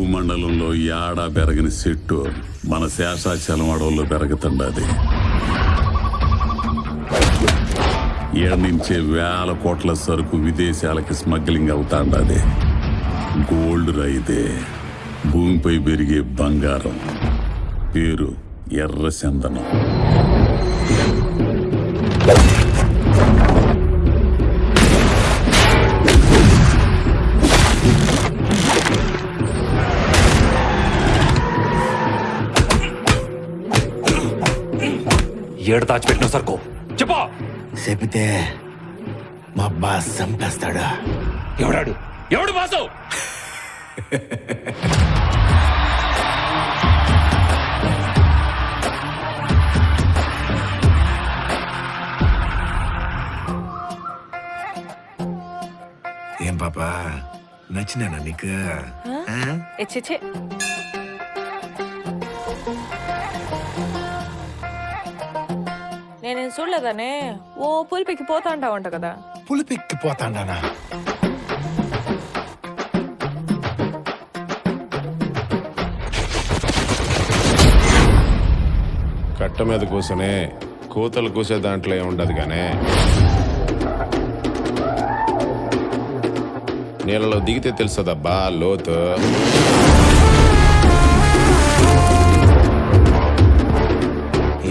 భూమండలంలో యాడా పెరగని చెట్టు మన శేషాచలం అడవుల్లో పెరుగుతుండది ఏడించే వేల కోట్ల సరుకు విదేశాలకి స్మగ్లింగ్ అవుతాండది గోల్డ్ రైతే భూమిపై పెరిగే బంగారం. పేరు ఎర్ర చందనం ఏడు దాచిపెట్టిన సరుకు చెప్పా. చెబితే మా బాస్ చంపేస్తాడు? ఎవడాడు? ఎవడు బాసు? ఏం పాపా? నచ్చినానా నీకు? ఆ? నేనేం చూడలేదనే? ఓ పులిపికి పోతా అంటావంట కదా పులిపెక్కిపోతాండానా కట్ట మీద కూసనే కూతలు కూసే దాంట్లో ఏం ఉండదు గానే. నీళ్ళలో దిగితే తెలుసదబ్బా లోతు.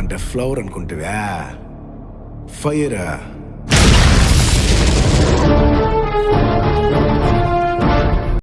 అంటే ఫ్లవర్ అనుకుంటువా? ఫైరా